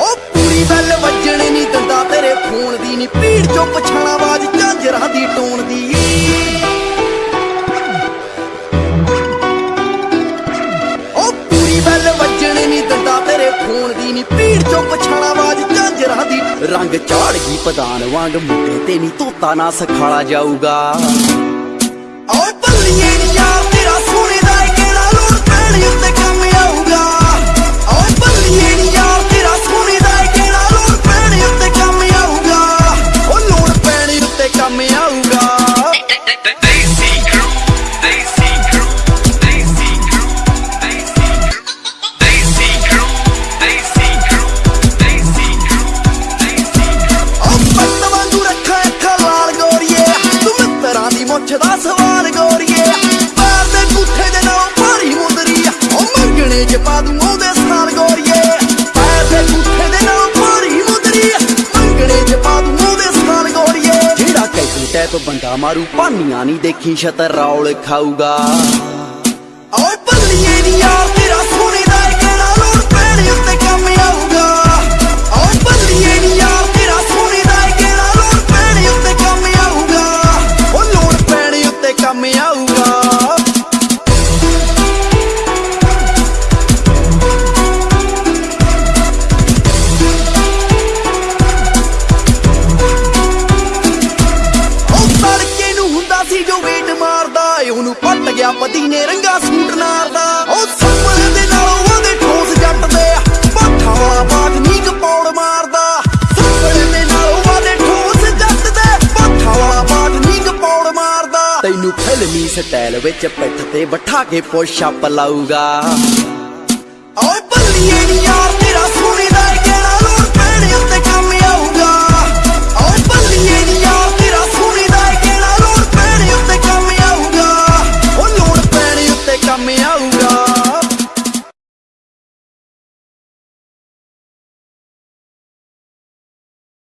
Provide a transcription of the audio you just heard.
ਉਹ ਬੈਲ ਵੱਜਣ ਨਹੀਂ ਦਿੰਦਾ ਤੇਰੇ ਫੋਨ ਦੀ ਨਹੀਂ ਭੀੜ ਚੋਂ ਪਛਾਣਾ ਆਵਾਜ਼ ਝਾਂਜਰਾਂ ਦੀ ਟੋਨ ਦੀ। ਉਹ ਪੂਰੀ ਬੈਲ ਵੱਜਣ ਨਹੀਂ ਦਿੰਦਾ ਤੇਰੇ ਫੋਨ ਦੀ ਨਹੀਂ ਭੀੜ ਚੋਂ ਪਛਾਣਾ ਆਵਾਜ਼ ਝਾਂਜਰਾਂ ਦੀ। ਰੰਗ ਚਾੜ ਗਈ ਪਦਾਨ ਵਾਂਗ ਮੁੱਢੇ ਤੇ ਨਹੀਂ ਤੋਤਾ ਨਾ ਸਖਾਲਾ ਜਾਊਗਾ। ਜਿਹੜਾ ਕੈਸੂ ਟੈਪ ਬੰਦਾ ਮਾਰੂ ਪਾਨੀਆਂ ਨਹੀਂ ਦੇਖੀ ਛਤਰ ਰੌਲ ਖਾਊਗਾ। ਓਏ ਬੱਲੀਏ ਨੀ ਯਾਰ, ਤੇਰਾ ਸੋਹਣੇ ਦਾ ਕਿਹੜਾ ਲੋੜ ਪੈਣ ਉੱਤੇ ਕੰਮ ਆਊਗਾ? ਓਏ ਬੱਲੀਏ ਨੀ ਯਾਰ, ਤੇਰਾ ਸੋਹਣੇ ਦਾ ਕਿਹੜਾ ਲੋੜ ਪੈਣ ਉੱਤੇ ਕੰਮ ਆਊਗਾ? ਉਹ ਲੋੜ ਪੈਣੇ ਉੱਤੇ ਕੰਮ ਆਊਗਾ। ਸੀ ਜੋ ਵੇਟ ਮਾਰਦਾ ਉਹਨੂੰ ਪੱਟ ਗਿਆ, ਪਤੀ ਰੰਗਾ ਸੂਟ ਨਾਰਦਾ। ਉਹ ਸੁਪਨੇ ਦੇ ਨਾਲ ਉਹਦੇ ਠੋਸ ਜੱਟ ਦੇ ਪਾਠਾ ਵਾਲਾ ਬਾਗ ਨੀ ਕਪੌੜ ਮਾਰਦਾ। ਸੁਪਨੇ ਦੇ ਨਾਲ ਉਹਦੇ ਠੋਸ ਜੱਟ ਦੇ ਪਾਠਾ ਵਾਲਾ ਬਾਗ ਨੀ ਕਪੌੜ ਮਾਰਦਾ। ਤੈਨੂੰ ਫਿਲਮੀ ਸਟਾਈਲ ਵਿੱਚ ਪਿੱਠ ਤੇ ਬਿਠਾ ਕੇ ਪੁਸ਼ ਅਪ ਲਾਊਗਾ। ਓਏ